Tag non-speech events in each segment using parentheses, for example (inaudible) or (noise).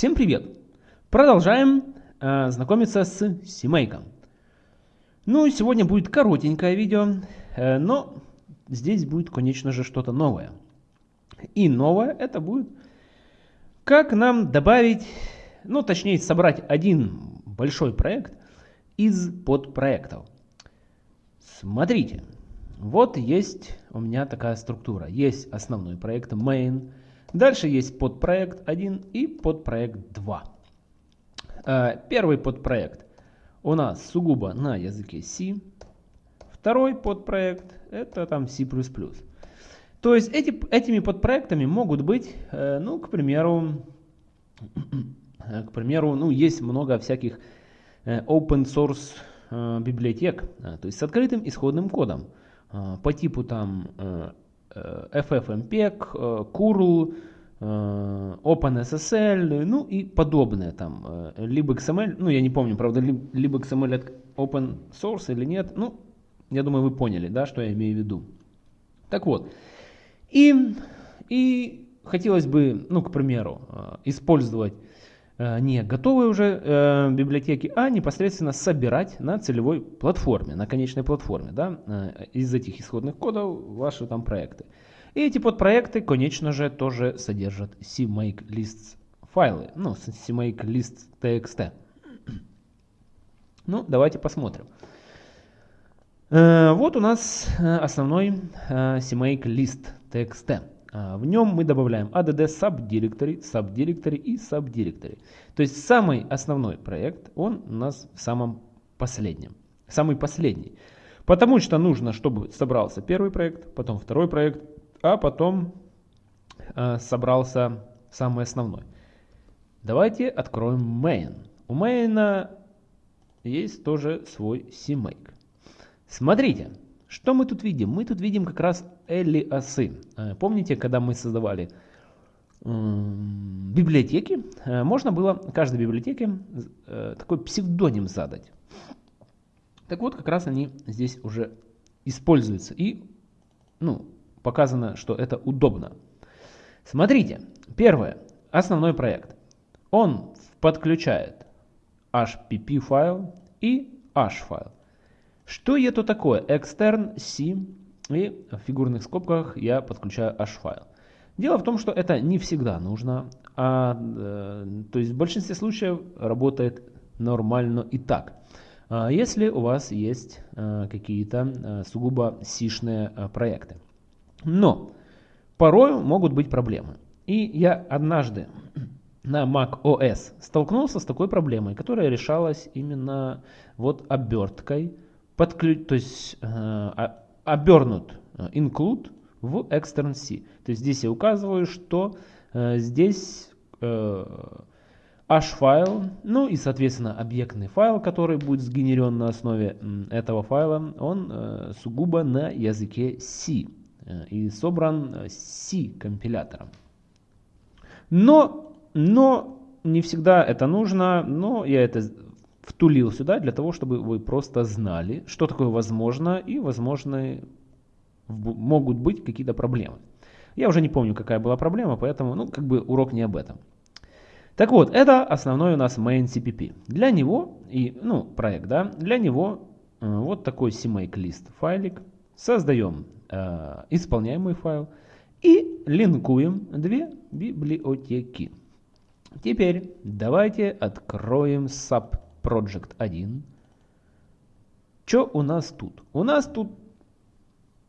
Всем привет! Продолжаем э, знакомиться с CMake. Ну, сегодня будет коротенькое видео, э, но здесь будет, конечно же, что-то новое. И новое это будет, как нам добавить, ну, точнее, собрать один большой проект из подпроектов. Смотрите, вот есть у меня такая структура. Есть основной проект main, дальше есть подпроект 1 и подпроект 2. Э, первый подпроект у нас сугубо на языке C. Второй подпроект это там C++. То есть эти, этими подпроектами могут быть, э, ну, к примеру, (clears throat) к примеру, ну, есть много всяких э, open source библиотек, то есть с открытым исходным кодом. По типу там FFmpeg, curl, э, OpenSSL, ну и подобное там, либо XML, ну я не помню, правда, либо XML от open source или нет, ну, я думаю, вы поняли, да, что я имею в виду. Так вот, и, и хотелось бы, ну, к примеру, использовать Э, не готовые уже э, библиотеки, а непосредственно собирать на целевой платформе, на конечной платформе, да, э, из этих исходных кодов ваши там проекты. И эти подпроекты, конечно же, тоже содержат CMake lists файлы, ну, CMake list txt. Ну, давайте посмотрим. Э, вот у нас э, основной э, CMake list txt. А, в нем мы добавляем add subdirectory, subdirectory и subdirectory. То есть самый основной проект, он у нас в самом последнем. Самый последний. Потому что нужно, чтобы собрался первый проект, потом второй проект, а потом э, собрался самый основной. Давайте откроем main. У main есть тоже свой CMake. Смотрите, что мы тут видим? Мы тут видим как раз элиасы. Э, помните, когда мы создавали библиотеки, э, можно было каждой библиотеке э, такой псевдоним задать. Так вот, как раз они здесь уже используются. И ну, показано, что это удобно. Смотрите, первое, основной проект. Он подключает HPP файл и H файл. Что это такое? Extern C и в фигурных скобках я подключаю H-файл. Дело в том, что это не всегда нужно, а, э, то есть в большинстве случаев работает нормально и так. А если у вас есть э, какие-то э, сугубо сишные э, проекты. Но порой могут быть проблемы. И я однажды на Mac OS столкнулся с такой проблемой, которая решалась именно вот оберткой подключ, то есть э, обернут э, include в extern C. То есть здесь я указываю, что э, здесь э, h-файл, ну и соответственно объектный файл, который будет сгенерен на основе этого файла, он э, сугубо на языке C э, и собран э, C компилятором. Но, но не всегда это нужно, но я это втулил сюда для того, чтобы вы просто знали, что такое возможно и возможны могут быть какие-то проблемы. Я уже не помню, какая была проблема, поэтому ну, как бы урок не об этом. Так вот, это основной у нас main CPP. Для него, и, ну, проект, да, для него э, вот такой CMake list файлик. Создаем э, исполняемый файл и линкуем две библиотеки. Теперь давайте откроем sub Project 1. Что у нас тут? У нас тут,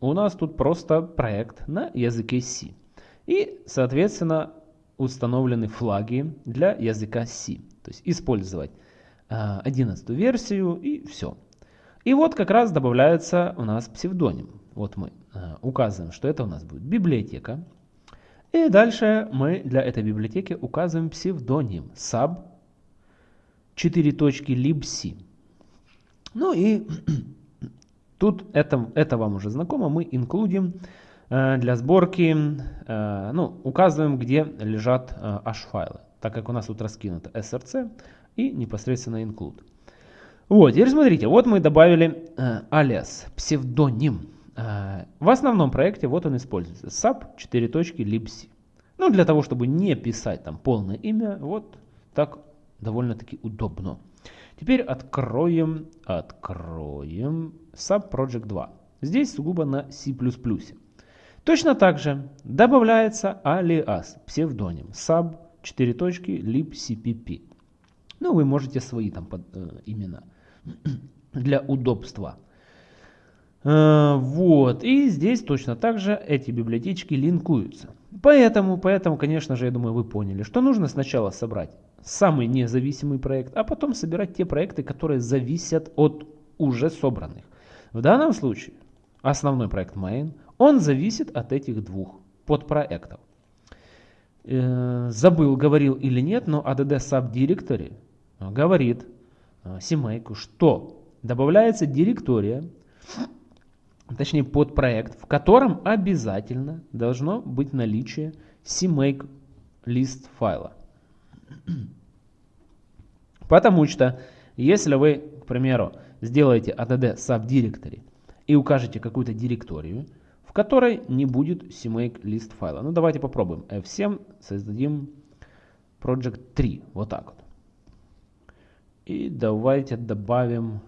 у нас тут просто проект на языке C. И, соответственно, установлены флаги для языка C. То есть использовать 11 а, версию и все. И вот как раз добавляется у нас псевдоним. Вот мы а, указываем, что это у нас будет библиотека. И дальше мы для этой библиотеки указываем псевдоним sub 4 точки libc. Ну и (clears throat) тут это, это вам уже знакомо, мы инклюдим э, для сборки, э, ну, указываем, где лежат э, h-файлы, так как у нас тут раскинуто src и непосредственно include. Вот, теперь смотрите, вот мы добавили э, алиас, псевдоним. Э, в основном проекте вот он используется, sub 4 точки libc. Ну, для того, чтобы не писать там полное имя, вот Так довольно-таки удобно. Теперь откроем, откроем Subproject 2. Здесь сугубо на C++. Точно так же добавляется алиас, псевдоним, sub 4 точки lib cpp. Ну, вы можете свои там под, э, имена (clears throat) для удобства. Э, вот, и здесь точно так же эти библиотечки линкуются. Поэтому, поэтому, конечно же, я думаю, вы поняли, что нужно сначала собрать самый независимый проект, а потом собирать те проекты, которые зависят от уже собранных. В данном случае основной проект main, он зависит от этих двух подпроектов. Э, забыл, говорил или нет, но add subdirectory говорит э, CMake, что добавляется директория, точнее подпроект, в котором обязательно должно быть наличие CMake лист файла. (clears throat) Потому что, если вы, к примеру, сделаете add subdirectory и укажете какую-то директорию, в которой не будет CMake лист файла. Ну давайте попробуем. F7 создадим project 3. Вот так вот. И давайте добавим,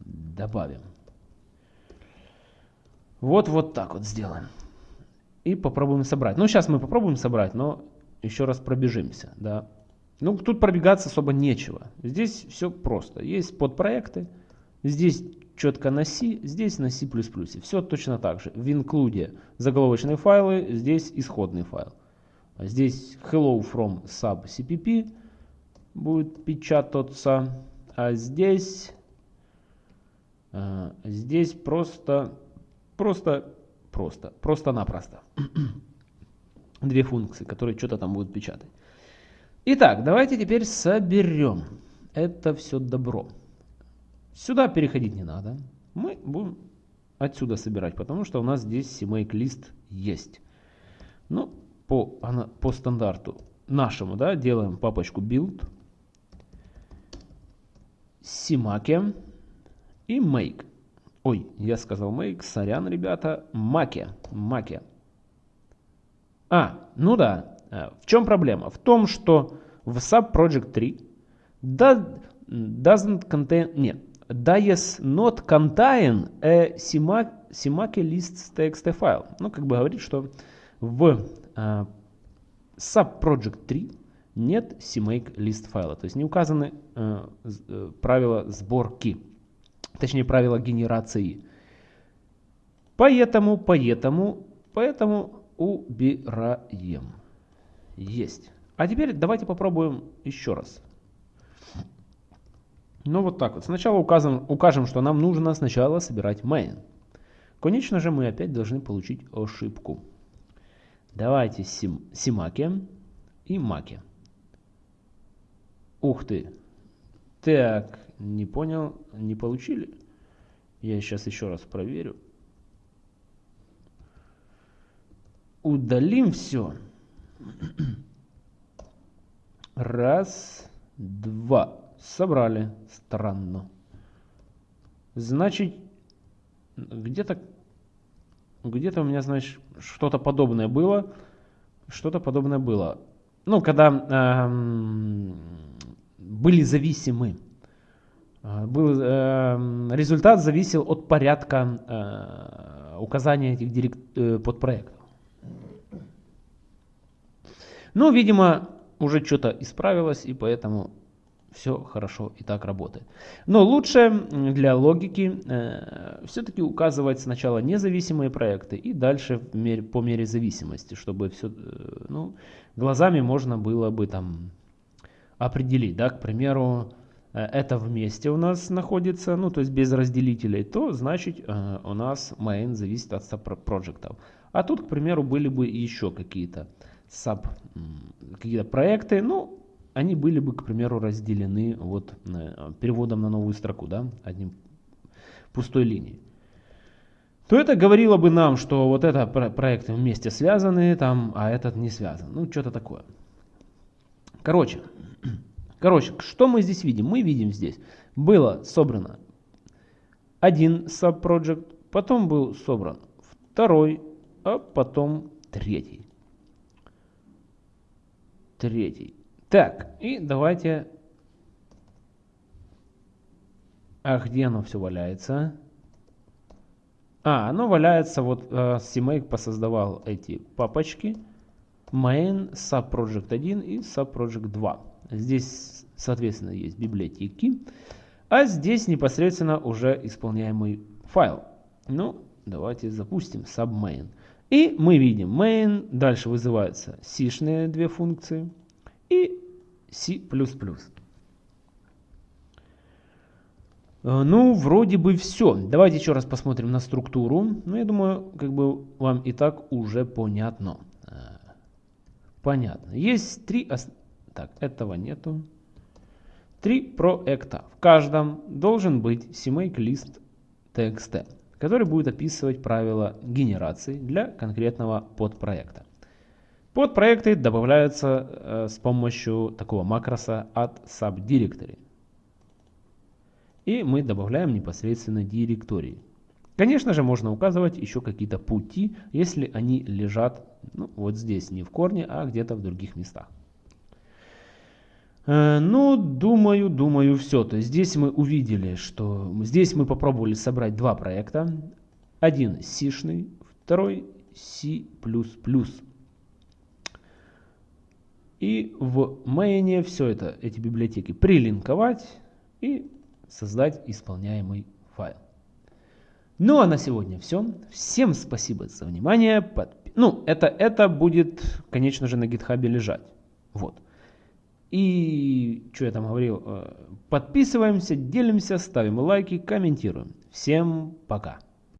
добавим. Вот, вот так вот сделаем. И попробуем собрать. Ну, сейчас мы попробуем собрать, но еще раз пробежимся. Да. Ну, тут пробегаться особо нечего. Здесь все просто. Есть подпроекты. Здесь четко на C, здесь на C++. Все точно так же. В include заголовочные файлы, здесь исходный файл. Здесь hello from sub cpp будет печататься. А здесь, а, здесь просто, просто, просто, просто-напросто. Две функции, которые что-то там будут печатать. Итак, давайте теперь соберем это все добро. Сюда переходить не надо. Мы будем отсюда собирать, потому что у нас здесь CMake лист есть. Ну, по, по стандарту нашему, да, делаем папочку build Симаке и Make. Ой, я сказал Make, сорян, ребята, Маке, Маке. А, ну да, э, в чем проблема? В том, что в Subproject 3 doesn't contain, нет, does not contain a Simake list txt файл. Ну, как бы говорит, что в uh, Subproject 3 нет CMake лист файла. То есть не указаны э, э, правила сборки, точнее правила генерации. Поэтому, поэтому, поэтому убираем. Есть. А теперь давайте попробуем еще раз. Ну вот так вот. Сначала укажем, укажем, что нам нужно сначала собирать main. Конечно же мы опять должны получить ошибку. Давайте сим, симаке и маке. Ух ты. Так, не понял, не получили. Я сейчас еще раз проверю. Удалим все. Раз, два. Собрали. Странно. Значит, где-то где-то у меня, значит, что-то подобное было. Что-то подобное было. Ну, когда эм, были зависимы. А, был, э, результат зависел от порядка э, указания этих директ, э, подпроектов. Ну, видимо, уже что-то исправилось, и поэтому все хорошо и так работает. Но лучше для логики э, все-таки указывать сначала независимые проекты и дальше мере, по мере зависимости, чтобы все, э, ну, глазами можно было бы там определить, да, к примеру, э, это вместе у нас находится, ну, то есть без разделителей, то значит э, у нас main зависит от subпроектов. А тут, к примеру, были бы еще какие-то sub, какие-то проекты, ну, они были бы, к примеру, разделены вот э, переводом на новую строку, да, одним пустой линией. То это говорило бы нам, что вот это проекты вместе связаны, там, а этот не связан. Ну, что-то такое. Короче, (clears throat) короче, что мы здесь видим? Мы видим здесь, было собрано один subproject, потом был собран второй, а потом третий. Третий. Так, и давайте... А где оно все валяется? А, оно валяется, вот э, CMake посоздавал эти папочки. Main, Subproject 1 и Subproject 2. Здесь, соответственно, есть библиотеки. А здесь непосредственно уже исполняемый файл. Ну, давайте запустим submain. И мы видим main, дальше вызываются c две функции и C++. Э, ну, вроде бы все. Давайте еще раз посмотрим на структуру. Ну, я думаю, как бы вам и так уже понятно. Э, понятно. Есть три... Так, этого нету. Три проекта. В каждом должен быть CMake лист TXT, который будет описывать правила генерации для конкретного подпроекта. Подпроекты добавляются э, с помощью такого макроса от subdirectory. И мы добавляем непосредственно директории. Конечно же, можно указывать еще какие-то пути, если они лежат ну, вот здесь, не в корне, а где-то в других местах. Э, ну, думаю, думаю, все. То есть здесь мы увидели, что здесь мы попробовали собрать два проекта. Один C-шный, второй C++. И в main все это, эти библиотеки прилинковать и создать исполняемый файл. Ну а на сегодня все. Всем спасибо за внимание. Подпи ну, это, это будет, конечно же, на гитхабе лежать. Вот. И что я там говорил? Э, подписываемся, делимся, ставим лайки, комментируем. Всем пока.